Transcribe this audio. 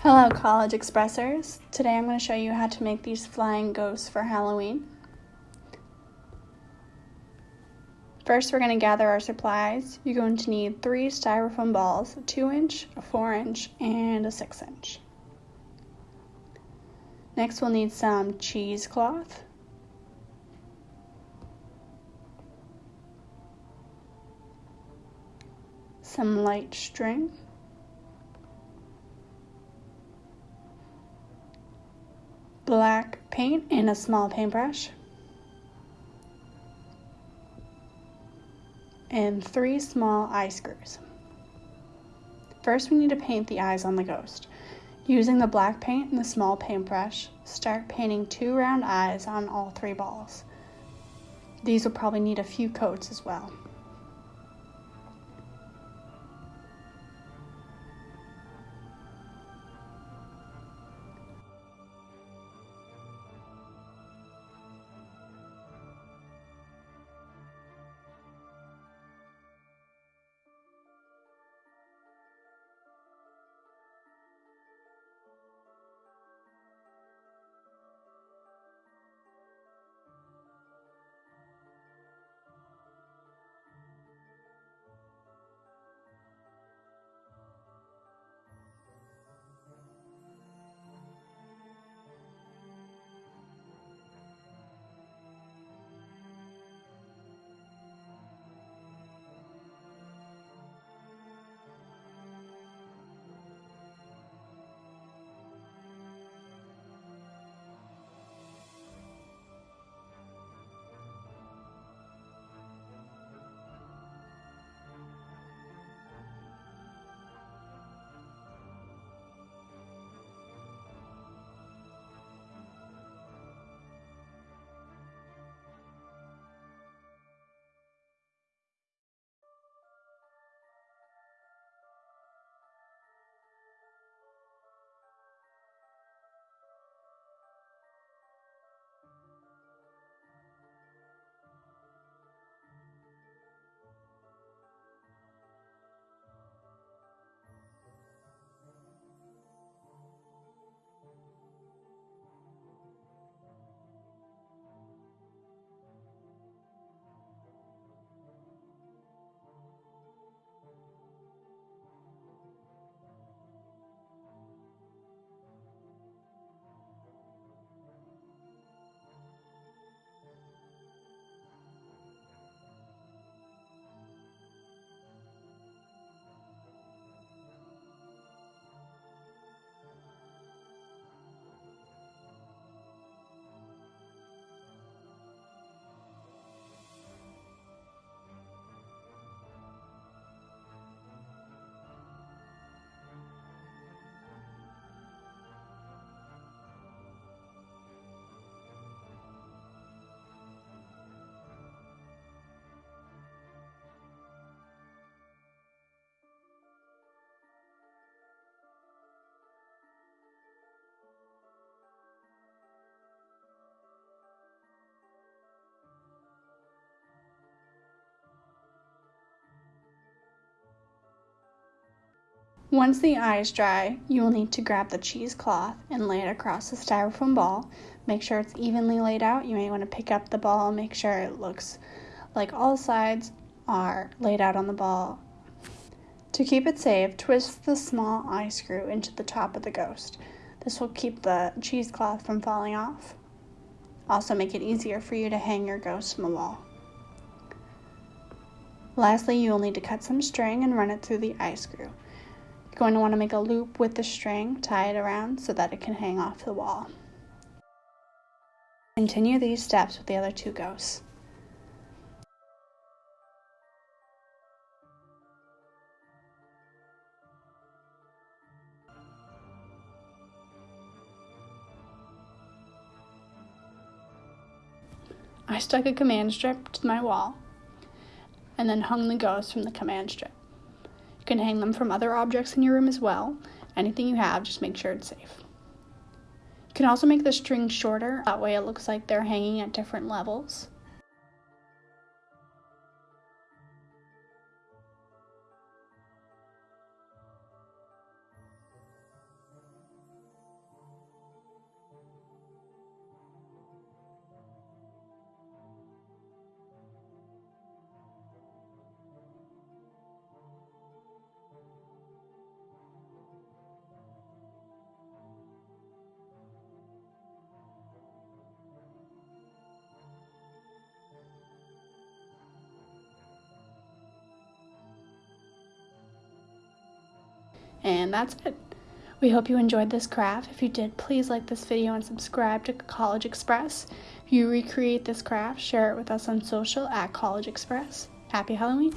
Hello College Expressers. Today I'm going to show you how to make these flying ghosts for Halloween. First we're going to gather our supplies. You're going to need three styrofoam balls, a 2 inch, a 4 inch, and a 6 inch. Next we'll need some cheesecloth. Some light string. black paint and a small paintbrush. And three small eye screws. First, we need to paint the eyes on the ghost. Using the black paint and the small paintbrush, start painting two round eyes on all three balls. These will probably need a few coats as well. Once the eyes dry, you will need to grab the cheesecloth and lay it across the styrofoam ball. Make sure it's evenly laid out. You may want to pick up the ball, and make sure it looks like all sides are laid out on the ball. To keep it safe, twist the small eye screw into the top of the ghost. This will keep the cheesecloth from falling off. Also make it easier for you to hang your ghost from the wall. Lastly, you will need to cut some string and run it through the eye screw going to want to make a loop with the string, tie it around so that it can hang off the wall. Continue these steps with the other two ghosts. I stuck a command strip to my wall and then hung the ghost from the command strip can hang them from other objects in your room as well. Anything you have, just make sure it's safe. You can also make the string shorter, that way it looks like they're hanging at different levels. And that's it. We hope you enjoyed this craft. If you did, please like this video and subscribe to College Express. If you recreate this craft, share it with us on social at College Express. Happy Halloween!